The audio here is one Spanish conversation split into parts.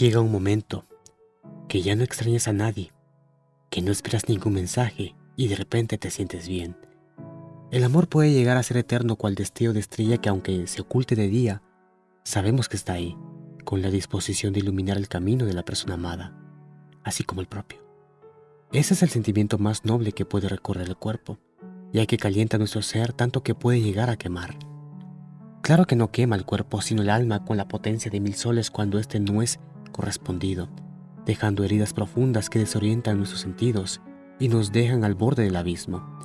Llega un momento que ya no extrañas a nadie, que no esperas ningún mensaje y de repente te sientes bien. El amor puede llegar a ser eterno cual destello de estrella que aunque se oculte de día, sabemos que está ahí, con la disposición de iluminar el camino de la persona amada, así como el propio. Ese es el sentimiento más noble que puede recorrer el cuerpo, ya que calienta nuestro ser tanto que puede llegar a quemar. Claro que no quema el cuerpo, sino el alma con la potencia de mil soles cuando éste no es correspondido, dejando heridas profundas que desorientan nuestros sentidos y nos dejan al borde del abismo.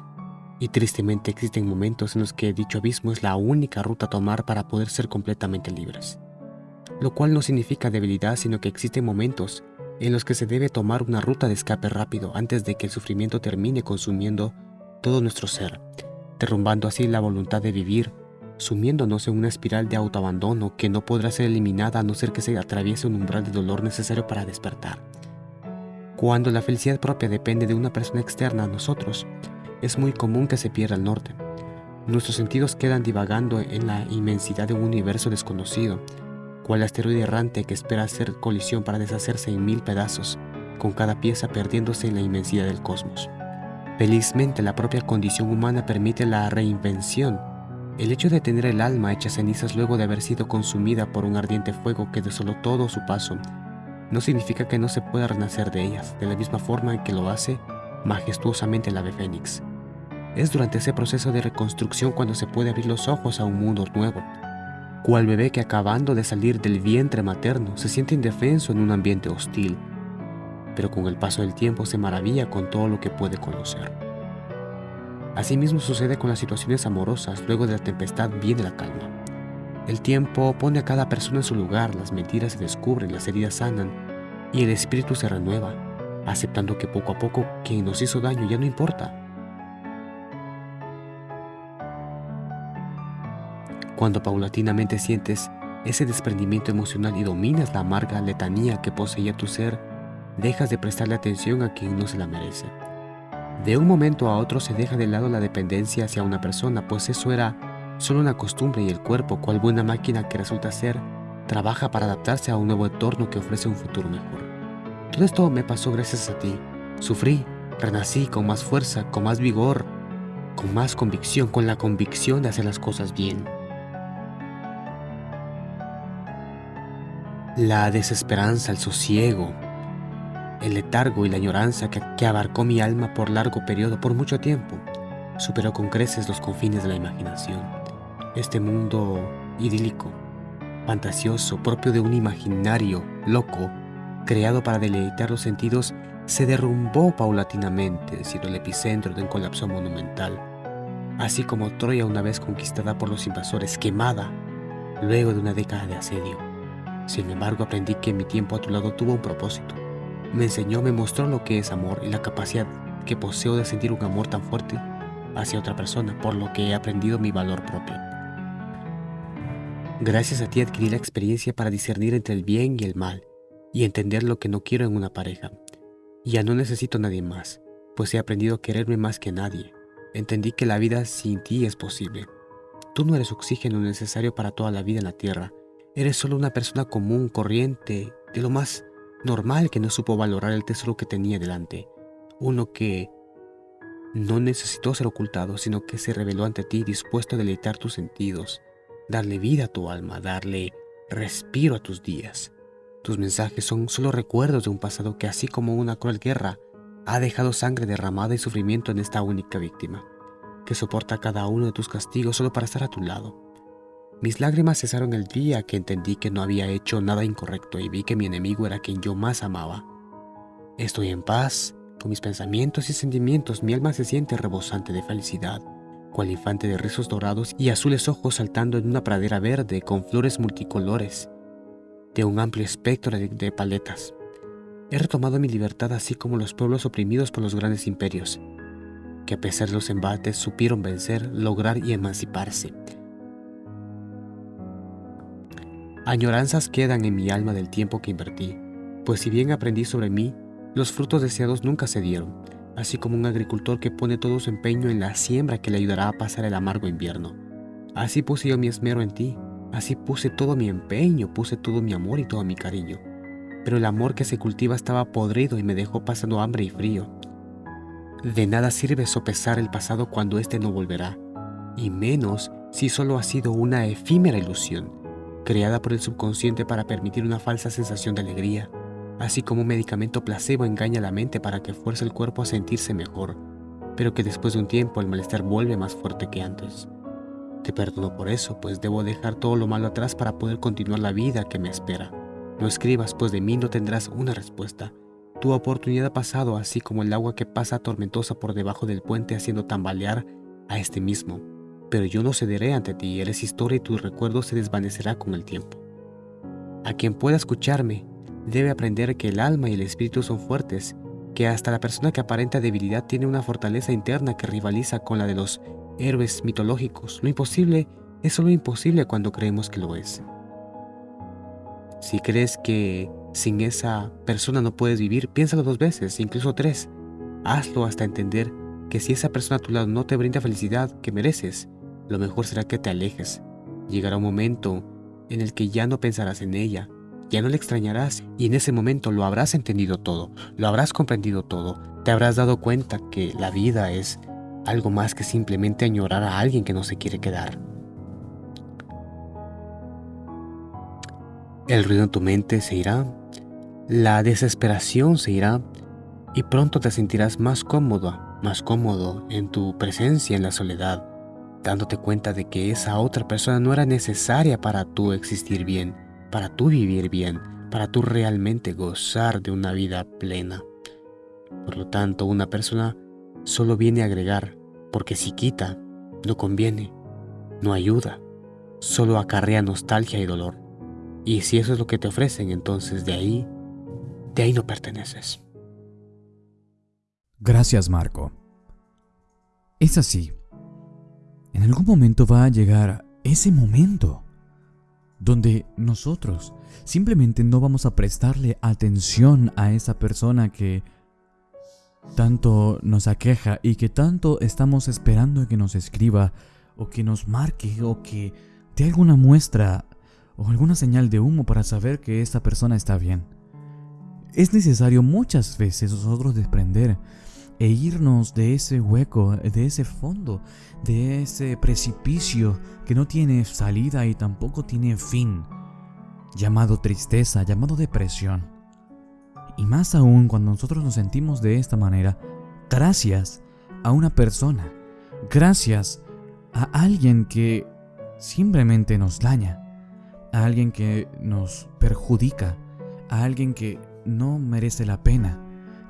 Y tristemente existen momentos en los que dicho abismo es la única ruta a tomar para poder ser completamente libres. Lo cual no significa debilidad, sino que existen momentos en los que se debe tomar una ruta de escape rápido antes de que el sufrimiento termine consumiendo todo nuestro ser, derrumbando así la voluntad de vivir sumiéndonos en una espiral de autoabandono que no podrá ser eliminada a no ser que se atraviese un umbral de dolor necesario para despertar. Cuando la felicidad propia depende de una persona externa a nosotros, es muy común que se pierda el norte. Nuestros sentidos quedan divagando en la inmensidad de un universo desconocido, cual asteroide errante que espera hacer colisión para deshacerse en mil pedazos, con cada pieza perdiéndose en la inmensidad del cosmos. Felizmente la propia condición humana permite la reinvención el hecho de tener el alma hecha cenizas luego de haber sido consumida por un ardiente fuego que desoló todo su paso, no significa que no se pueda renacer de ellas, de la misma forma en que lo hace majestuosamente el ave fénix. Es durante ese proceso de reconstrucción cuando se puede abrir los ojos a un mundo nuevo, cual bebé que acabando de salir del vientre materno se siente indefenso en un ambiente hostil, pero con el paso del tiempo se maravilla con todo lo que puede conocer. Asimismo sucede con las situaciones amorosas, luego de la tempestad viene la calma. El tiempo pone a cada persona en su lugar, las mentiras se descubren, las heridas sanan y el espíritu se renueva, aceptando que poco a poco quien nos hizo daño ya no importa. Cuando paulatinamente sientes ese desprendimiento emocional y dominas la amarga letanía que poseía tu ser, dejas de prestarle atención a quien no se la merece. De un momento a otro se deja de lado la dependencia hacia una persona, pues eso era solo una costumbre y el cuerpo, cual buena máquina que resulta ser, trabaja para adaptarse a un nuevo entorno que ofrece un futuro mejor. Todo esto me pasó gracias a ti. Sufrí, renací con más fuerza, con más vigor, con más convicción, con la convicción de hacer las cosas bien. La desesperanza, el sosiego, el letargo y la añoranza que, abarcó mi alma por largo periodo, por mucho tiempo, superó con creces los confines de la imaginación. Este mundo idílico, fantasioso, propio de un imaginario loco, creado para deleitar los sentidos, se derrumbó paulatinamente, siendo el epicentro de un colapso monumental. Así como Troya una vez conquistada por los invasores, quemada, luego de una década de asedio. Sin embargo, aprendí que mi tiempo a tu lado tuvo un propósito me enseñó, me mostró lo que es amor y la capacidad que poseo de sentir un amor tan fuerte hacia otra persona, por lo que he aprendido mi valor propio. Gracias a ti adquirí la experiencia para discernir entre el bien y el mal y entender lo que no quiero en una pareja. Ya no necesito a nadie más, pues he aprendido a quererme más que nadie. Entendí que la vida sin ti es posible. Tú no eres oxígeno necesario para toda la vida en la tierra. Eres solo una persona común, corriente, de lo más normal que no supo valorar el tesoro que tenía delante, uno que no necesitó ser ocultado, sino que se reveló ante ti dispuesto a deleitar tus sentidos, darle vida a tu alma, darle respiro a tus días. Tus mensajes son solo recuerdos de un pasado que así como una cruel guerra, ha dejado sangre derramada y sufrimiento en esta única víctima, que soporta cada uno de tus castigos solo para estar a tu lado. Mis lágrimas cesaron el día que entendí que no había hecho nada incorrecto y vi que mi enemigo era quien yo más amaba. Estoy en paz, con mis pensamientos y sentimientos mi alma se siente rebosante de felicidad, cual infante de rizos dorados y azules ojos saltando en una pradera verde con flores multicolores, de un amplio espectro de, paletas. He retomado mi libertad así como los pueblos oprimidos por los grandes imperios, que a pesar de los embates supieron vencer, lograr y emanciparse, Añoranzas quedan en mi alma del tiempo que invertí, pues si bien aprendí sobre mí, los frutos deseados nunca se dieron, así como un agricultor que pone todo su empeño en la siembra que le ayudará a pasar el amargo invierno. Así puse yo mi esmero en ti, así puse todo mi empeño, puse todo mi amor y todo mi cariño. pero el amor que se cultiva estaba podrido y me dejó pasando hambre y frío. De nada sirve sopesar el pasado cuando éste no volverá, y menos si solo ha sido una efímera ilusión, creada por el subconsciente para permitir una falsa sensación de alegría, así como un medicamento placebo engaña la mente para que fuerce el cuerpo a sentirse mejor, pero que después de un tiempo el malestar vuelve más fuerte que antes. Te perdono por eso, pues debo dejar todo lo malo atrás para poder continuar la vida que me espera. No escribas, pues de mí no tendrás una respuesta. Tu oportunidad ha pasado así como el agua que pasa tormentosa por debajo del puente haciendo tambalear a este mismo. Pero yo no cederé ante ti, eres historia y tu recuerdo se desvanecerá con el tiempo. A quien pueda escucharme, debe aprender que el alma y el espíritu son fuertes, que hasta la persona que aparenta debilidad tiene una fortaleza interna que rivaliza con la de los héroes mitológicos. Lo imposible es solo imposible cuando creemos que lo es. Si crees que sin esa persona no puedes vivir, piénsalo dos veces, incluso tres. Hazlo hasta entender que si esa persona a tu lado no te brinda felicidad que mereces, lo mejor será que te alejes. Llegará un momento en el que ya no pensarás en ella, ya no le extrañarás y en ese momento lo habrás entendido todo, lo habrás comprendido todo, te habrás dado cuenta que la vida es algo más que simplemente añorar a alguien que no se quiere quedar. El ruido en tu mente se irá, la desesperación se irá y pronto te sentirás más cómodo, más cómodo en tu presencia en la soledad, dándote cuenta de que esa otra persona no era necesaria para tú existir bien, para tú vivir bien, para tú realmente gozar de una vida plena. Por lo tanto, una persona solo viene a agregar, porque si quita, no conviene, no ayuda, solo acarrea nostalgia y dolor. Y si eso es lo que te ofrecen, entonces de ahí, de ahí no perteneces. Gracias, Marco. Es así. En algún momento va a llegar ese momento donde nosotros simplemente no vamos a prestarle atención a esa persona que tanto nos aqueja y que tanto estamos esperando que nos escriba o que nos marque o que dé alguna muestra o alguna señal de humo para saber que esta persona está bien. Es necesario muchas veces nosotros desprender e irnos de ese hueco, de ese fondo, de ese precipicio que no tiene salida y tampoco tiene fin, llamado tristeza, llamado depresión. Y más aún cuando nosotros nos sentimos de esta manera, gracias a una persona, gracias a alguien que simplemente nos daña, a alguien que nos perjudica, a alguien que no merece la pena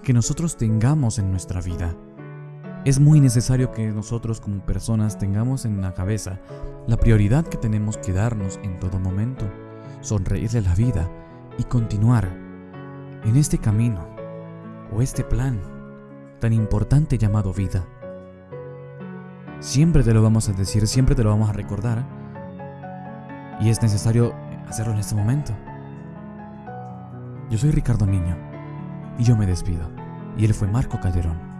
que nosotros tengamos en nuestra vida. Es muy necesario que nosotros como personas tengamos en la cabeza la prioridad que tenemos que darnos en todo momento, sonreírle a la vida y continuar en este camino o este plan tan importante llamado vida. Siempre te lo vamos a decir, siempre te lo vamos a recordar y es necesario hacerlo en este momento. Yo soy Ricardo Niño y yo me despido. Y él fue Marco Calderón.